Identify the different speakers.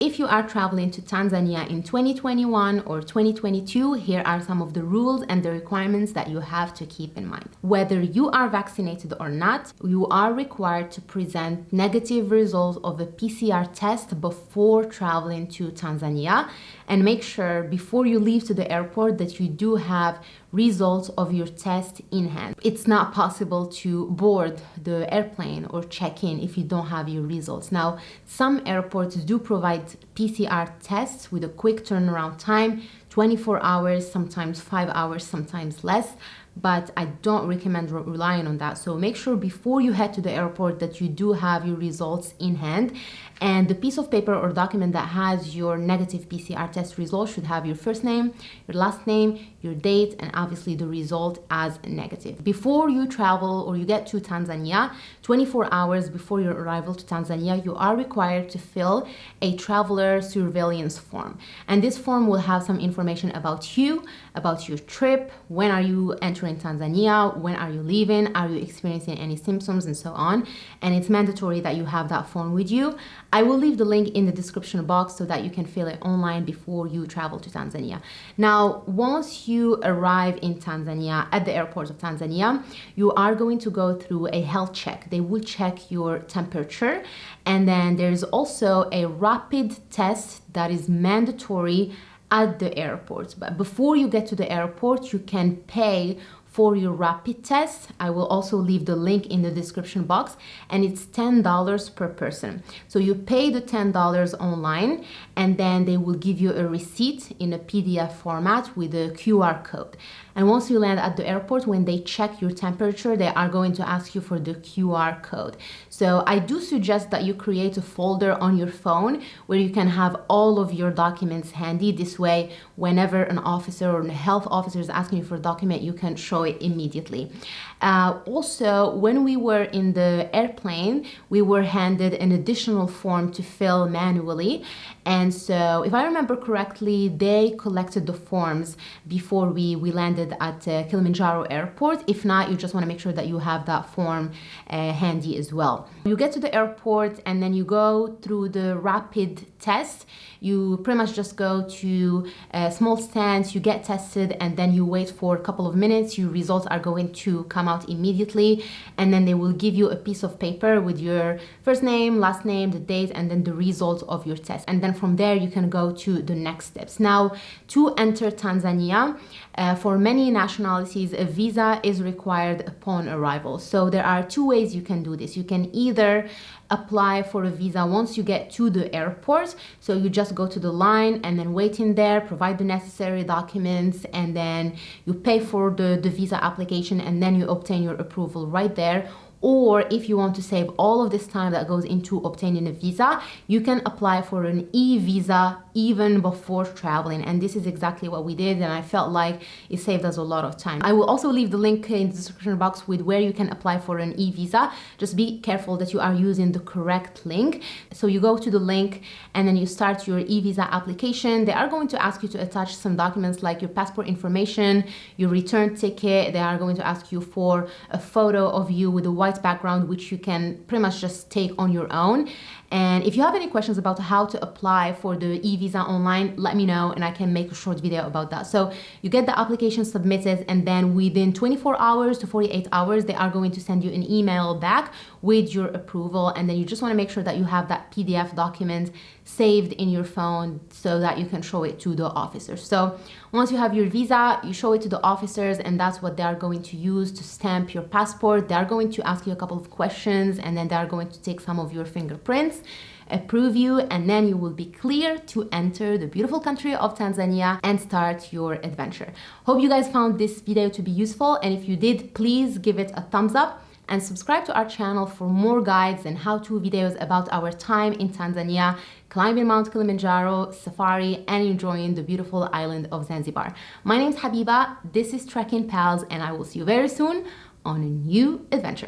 Speaker 1: If you are traveling to Tanzania in 2021 or 2022, here are some of the rules and the requirements that you have to keep in mind. Whether you are vaccinated or not, you are required to present negative results of a PCR test before traveling to Tanzania and make sure before you leave to the airport that you do have results of your test in hand. It's not possible to board the airplane or check in if you don't have your results. Now, some airports do provide PCR tests with a quick turnaround time, 24 hours, sometimes five hours, sometimes less but I don't recommend re relying on that. So make sure before you head to the airport that you do have your results in hand and the piece of paper or document that has your negative PCR test result should have your first name, your last name, your date, and obviously the result as negative. Before you travel or you get to Tanzania, 24 hours before your arrival to Tanzania, you are required to fill a traveler surveillance form. And this form will have some information about you, about your trip, when are you entering Tanzania, when are you leaving, are you experiencing any symptoms and so on. And it's mandatory that you have that form with you. I will leave the link in the description box so that you can fill it online before you travel to Tanzania. Now, once you arrive in Tanzania, at the airport of Tanzania, you are going to go through a health check. They will check your temperature and then there's also a rapid test that is mandatory at the airport. But before you get to the airport, you can pay for your rapid test. I will also leave the link in the description box and it's $10 per person. So you pay the $10 online and then they will give you a receipt in a PDF format with a QR code. And once you land at the airport, when they check your temperature, they are going to ask you for the QR code. So I do suggest that you create a folder on your phone where you can have all of your documents handy. This way, whenever an officer or a health officer is asking you for a document, you can show it immediately. Uh, also, when we were in the airplane, we were handed an additional form to fill manually. And so if I remember correctly, they collected the forms before we, we landed at uh, Kilimanjaro airport. If not, you just wanna make sure that you have that form uh, handy as well. You get to the airport and then you go through the rapid test. You pretty much just go to a small stands, you get tested and then you wait for a couple of minutes. Your results are going to come out immediately and then they will give you a piece of paper with your first name, last name, the date, and then the results of your test. And then from there, you can go to the next steps. Now, to enter Tanzania, uh, for many nationalities, a visa is required upon arrival. So there are two ways you can do this. You can either apply for a visa once you get to the airport. So you just go to the line and then wait in there, provide the necessary documents, and then you pay for the, the visa application and then you obtain your approval right there or if you want to save all of this time that goes into obtaining a visa, you can apply for an e-visa even before traveling. And this is exactly what we did. And I felt like it saved us a lot of time. I will also leave the link in the description box with where you can apply for an e-visa. Just be careful that you are using the correct link. So you go to the link and then you start your e-visa application. They are going to ask you to attach some documents like your passport information, your return ticket. They are going to ask you for a photo of you with a white white background, which you can pretty much just take on your own. And if you have any questions about how to apply for the e-visa online, let me know and I can make a short video about that. So you get the application submitted and then within 24 hours to 48 hours, they are going to send you an email back with your approval. And then you just wanna make sure that you have that PDF document saved in your phone so that you can show it to the officers. So once you have your visa, you show it to the officers and that's what they are going to use to stamp your passport. They are going to ask you a couple of questions and then they are going to take some of your fingerprints approve you and then you will be clear to enter the beautiful country of Tanzania and start your adventure. Hope you guys found this video to be useful and if you did, please give it a thumbs up and subscribe to our channel for more guides and how-to videos about our time in Tanzania, climbing Mount Kilimanjaro, safari, and enjoying the beautiful island of Zanzibar. My name is Habiba, this is Trekking Pals, and I will see you very soon on a new adventure.